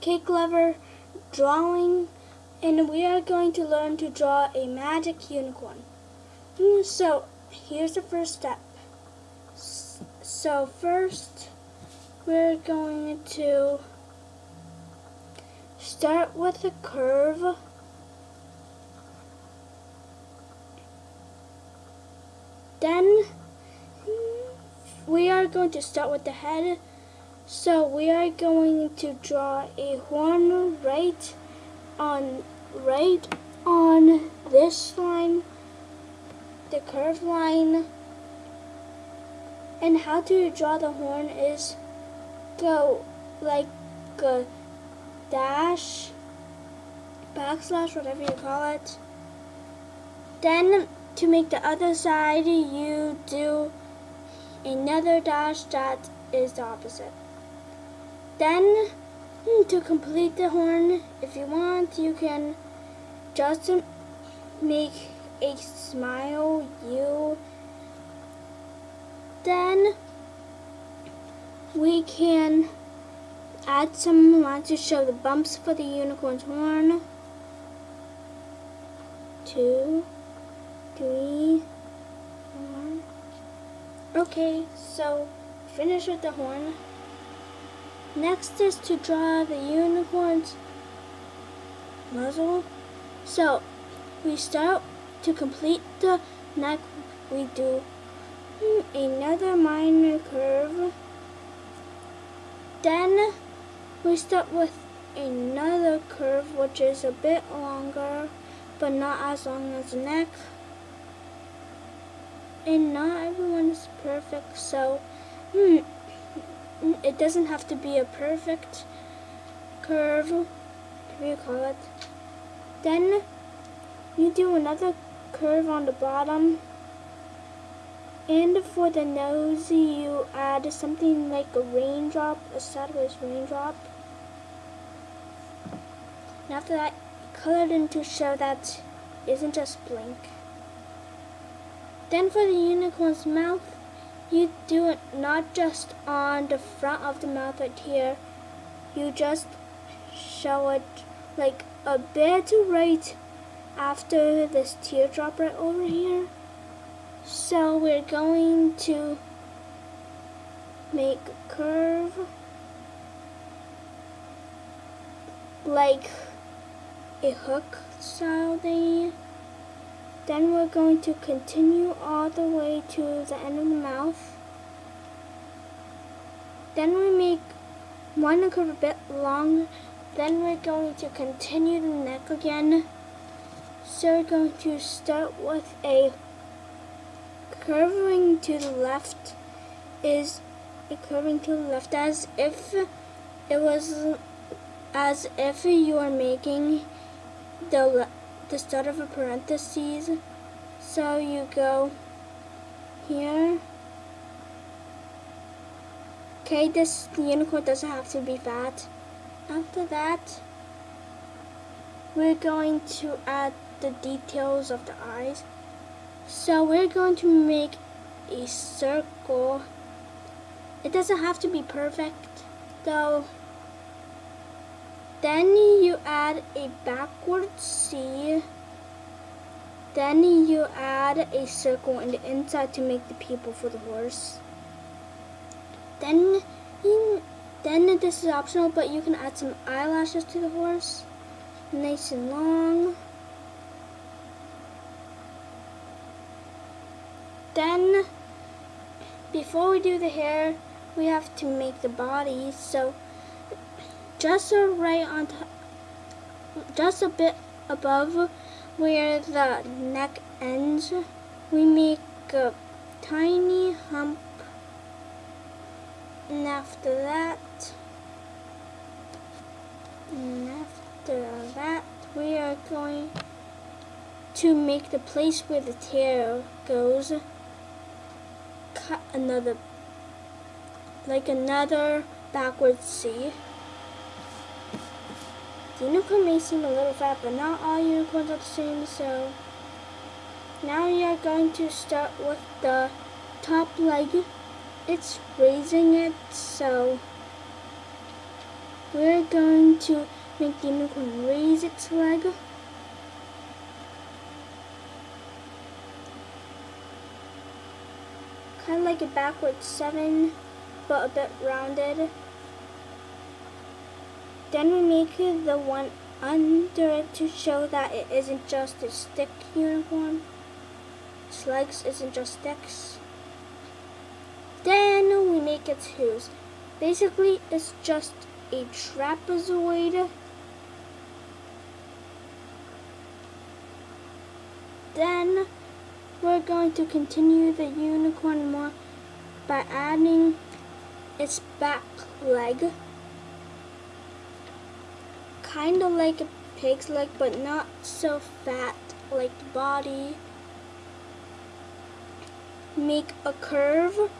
Cake Lover drawing and we are going to learn to draw a magic unicorn. Mm, So here's the first step. So first we're going to start with a curve. Then we are going to start with the head. So we are going to draw a horn right on right on this line, the curved line. And how to draw the horn is go like a dash, backslash, whatever you call it. Then to make the other side, you do another dash that is the opposite. Then mm, to complete the horn, if you want, you can just make a smile you. Then we can add some lines to show the bumps for the unicorn's horn. Two, three, four. Okay, so finish with the horn. Next is to draw the unicorn's muzzle. So we start to complete the neck. We do another minor curve. Then we start with another curve which is a bit longer but not as long as the neck. And not everyone is perfect so hmm, it doesn't have to be a perfect curve, Do you call it. Then you do another curve on the bottom. And for the nose, you add something like a raindrop, a sideways raindrop. And after that, color it in to show that isn't just blank. Then for the unicorn's mouth, you do it not just on the front of the mouth right here. You just show it like a bit right after this teardrop right over here. So we're going to make a curve like a hook style thing. Then we're going to continue all the way to the end of the mouth. Then we make one curve a bit long. Then we're going to continue the neck again. So we're going to start with a curving to the left is a curving to the left as if it was as if you are making the the start of a parenthesis. So you go here. Okay, this unicorn doesn't have to be fat. After that, we're going to add the details of the eyes. So we're going to make a circle. It doesn't have to be perfect, though. Then you add a backward C. Then you add a circle in the inside to make the people for the horse. Then, then this is optional, but you can add some eyelashes to the horse, nice and long. Then, before we do the hair, we have to make the body. So, just right on just a bit above where the neck ends, we make a tiny hump. And after that, and after that, we are going to make the place where the tail goes. Cut another, like another backwards C. The unicorn may seem a little fat, but not all unicorns are the same, so now we are going to start with the top leg. It's raising it, so we're going to make the unicorn raise its leg. Kind of like a backwards seven, but a bit rounded. Then we make the one under it to show that it isn't just a stick unicorn. Its legs isn't just sticks. Then we make its hooves. Basically, it's just a trapezoid. Then we're going to continue the unicorn more by adding its back leg. Kind of like a pig's leg, but not so fat like the body. Make a curve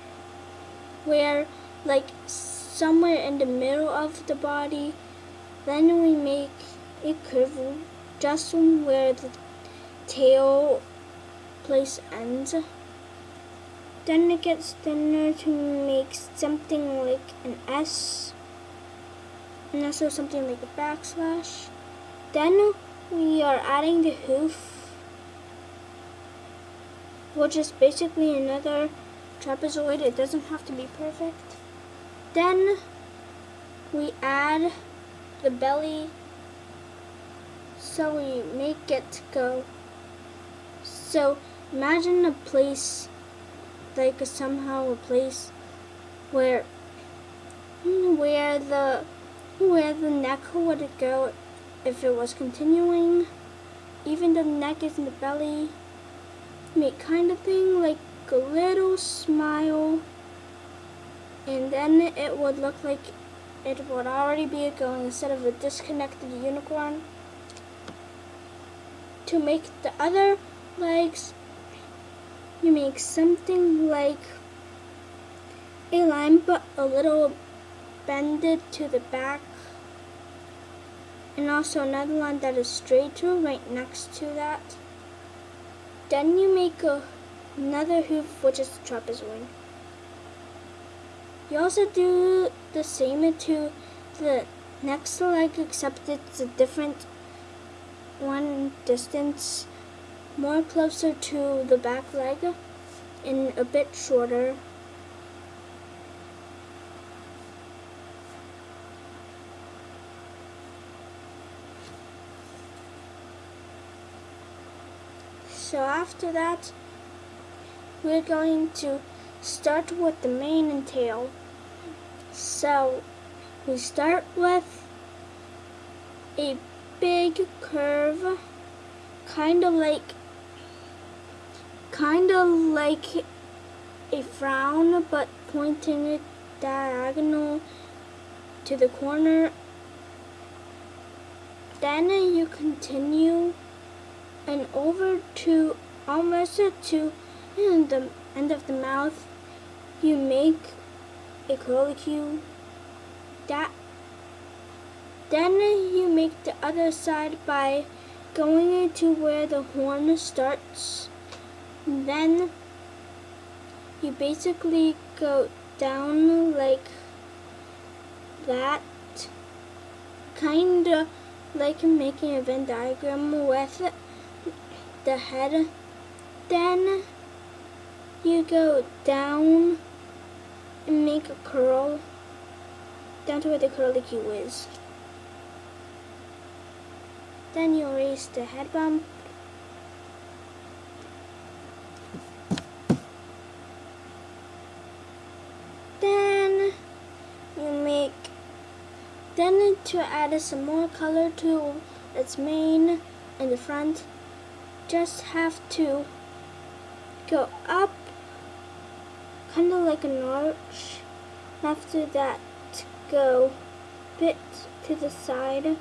where like somewhere in the middle of the body. Then we make a curve just where the tail place ends. Then it gets thinner to make something like an S. And also something like a backslash. Then we are adding the hoof, which is basically another trapezoid. It doesn't have to be perfect. Then we add the belly so we make it go. So imagine a place like a, somehow a place where where the where the neck would go if it was continuing. Even the neck is in the belly. Make kind of thing like a little smile and then it would look like it would already be a going instead of a disconnected unicorn. To make the other legs, you make something like a line but a little bended to the back and also another line that is straighter right next to that. Then you make a, another hoof which is the trapezoid. You also do the same to the next leg except it's a different one distance more closer to the back leg and a bit shorter. So after that, we're going to start with the mane and tail. So we start with a big curve, kind of like, kind of like a frown, but pointing it diagonal to the corner. Then you continue and over to almost to the end of the mouth you make a curlicue that then you make the other side by going into where the horn starts. Then you basically go down like that kinda like making a Venn diagram with the head then you go down and make a curl down to where the curly curlicue is. Then you erase the head bump. Then you make, then to add some more color to its mane in the front, just have to go up kind of like an arch. After that, go bit to the side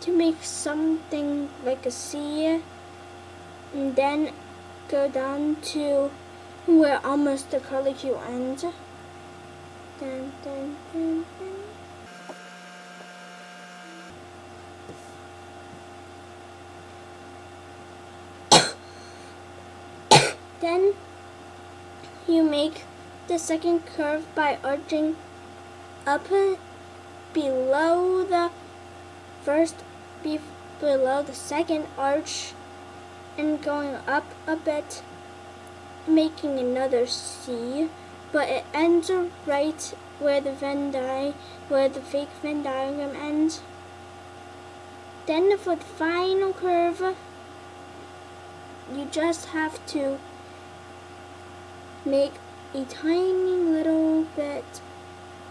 to make something like a C and then go down to where almost the curlicue ends. Dun, dun, dun, then you make the second curve by arching up below the first, be below the second arch and going up a bit, making another C, but it ends right where the Venn di where the fake Venn diagram ends. Then for the final curve, you just have to make a tiny little bit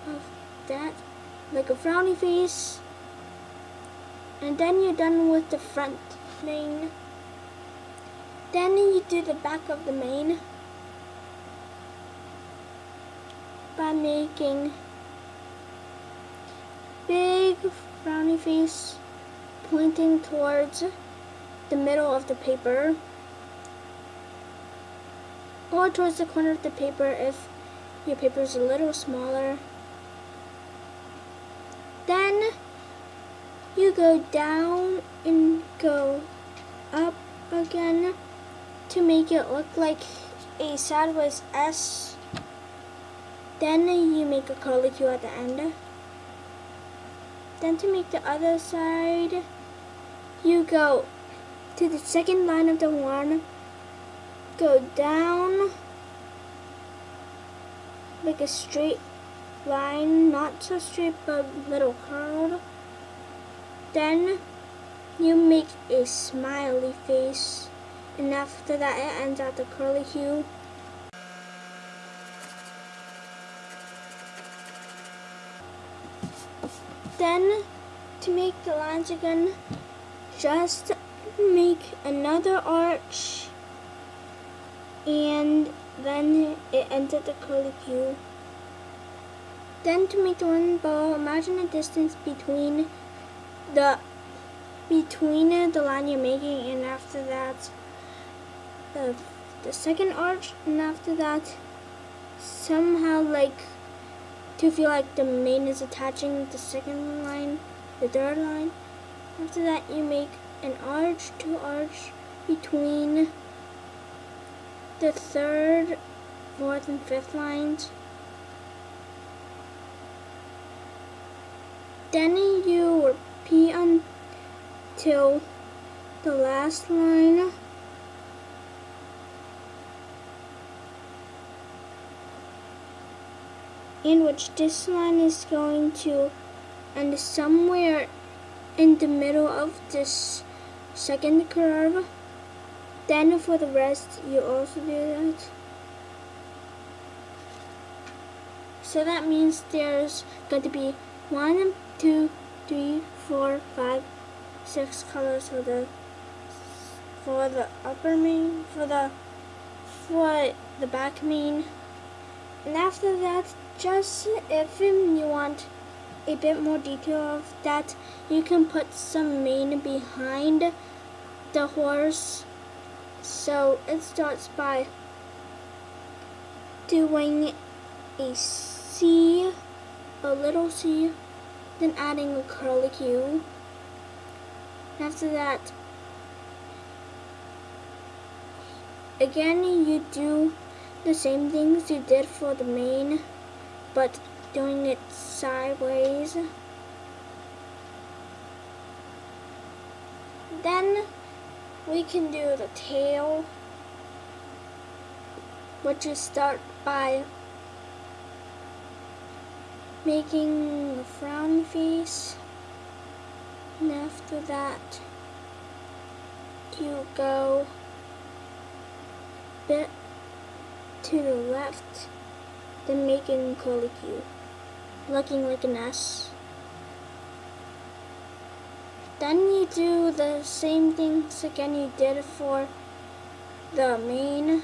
of that, like a frowny face, and then you're done with the front mane. Then you do the back of the mane by making big frowny face pointing towards the middle of the paper or towards the corner of the paper if your paper is a little smaller. Then you go down and go up again to make it look like a sideways S. Then you make a curly Q at the end. Then to make the other side, you go to the second line of the horn, go down like a straight line, not so straight but little curled. Then you make a smiley face and after that it ends at the curly Q. Then to make the lines again, just make another arch and then it at the curly Q. Then to make the one bow, imagine a distance between the between the line you're making and after that the, the second arch and after that somehow like to feel like the mane is attaching the second line, the third line. After that you make an arch to arch between the third, fourth, and fifth lines. Then you repeat until the last line in which this line is going to end somewhere in the middle of this second curve. Then for the rest, you also do that. So that means there's going to be one, two, three, four, five, six colors for the for the upper mane, for the for the back mane. And after that, just if you want a bit more detail of that, you can put some mane behind the horse. So it starts by doing a C, a little C, then adding a curly Q. After that, again you do the same things you did for the mane, but doing it sideways. Then we can do the tail, which is start by making a frown face, and after that you go bit to the left, then making curly Q, looking like an S. Then you do the same things again you did for the mane,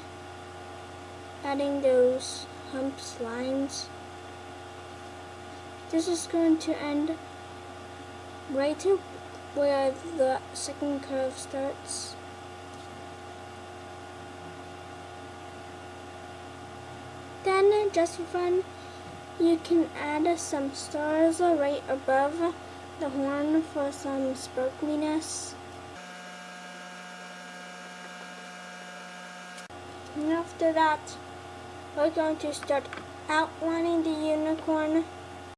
adding those humps lines. This is going to end right to where the second curve starts. Then, just for fun, you can add some stars right above the horn for some sparkliness. And after that, we're going to start outlining the unicorn